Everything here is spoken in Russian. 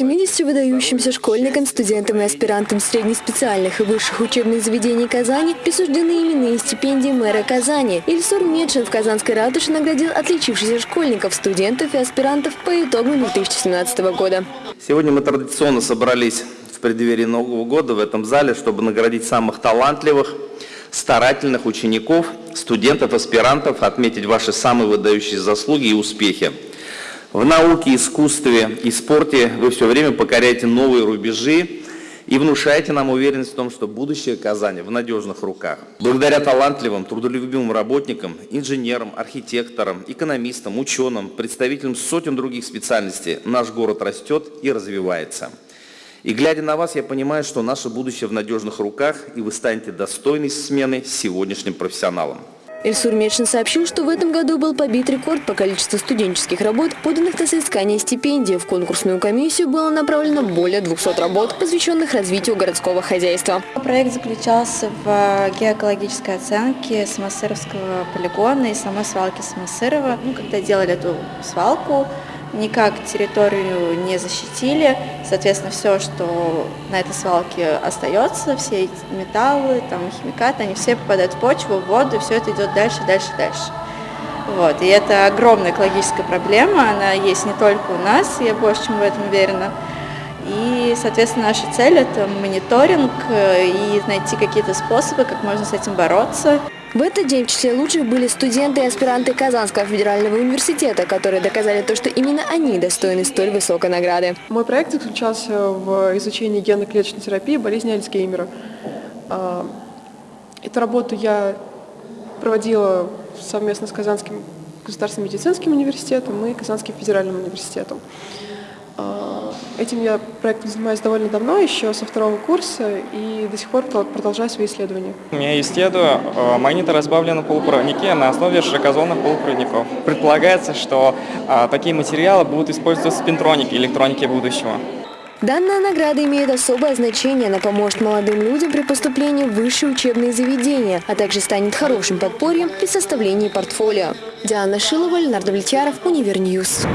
70 выдающимся школьникам, студентам и аспирантам среднеспециальных и высших учебных заведений Казани присуждены именные стипендии мэра Казани. Ильсур Медшин в Казанской ратуше наградил отличившихся школьников, студентов и аспирантов по итогам 2017 года. Сегодня мы традиционно собрались в преддверии Нового года в этом зале, чтобы наградить самых талантливых, старательных учеников, студентов, аспирантов, отметить ваши самые выдающиеся заслуги и успехи. В науке, искусстве и спорте вы все время покоряете новые рубежи и внушаете нам уверенность в том, что будущее Казани в надежных руках. Благодаря талантливым, трудолюбивым работникам, инженерам, архитекторам, экономистам, ученым, представителям сотен других специальностей наш город растет и развивается. И глядя на вас, я понимаю, что наше будущее в надежных руках, и вы станете достойной смены сегодняшним профессионалом. Ильсур Медшин сообщил, что в этом году был побит рекорд по количеству студенческих работ, поданных на соискание стипендии. В конкурсную комиссию было направлено более 200 работ, посвященных развитию городского хозяйства. Проект заключался в геокологической оценке Самосыровского полигона и самой свалки Самосырова. Ну, когда делали эту свалку, никак территорию не защитили. Соответственно, все, что на этой свалке остается, все эти металлы, там, химикаты, они все попадают в почву, в воду, и все это идет дальше, дальше, дальше. Вот. И это огромная экологическая проблема, она есть не только у нас, я больше чем в этом уверена. И, соответственно, наша цель – это мониторинг э, и найти какие-то способы, как можно с этим бороться. В этот день в числе лучших были студенты и аспиранты Казанского федерального университета, которые доказали то, что именно они достойны столь высокой награды. Мой проект заключался в изучении генно-клеточной терапии болезни Альцгеймера. А, эту работу я проводила совместно с Казанским государственным медицинским университетом и Казанским федеральным университетом. А, этим я проектом занимаюсь довольно давно, еще со второго курса, и до сих пор продолжаю свои исследования. Я исследую э, магниторазбавленные полупроводники на основе широкозонных полупроводников. Предполагается, что такие материалы будут использоваться в спинтронике, электронике будущего. Данная награда имеет особое значение, она поможет молодым людям при поступлении в высшие учебные заведения, а также станет хорошим подпорьем при составлении портфолио. Диана Шилова, Леонард Влетьяров, Универньюз.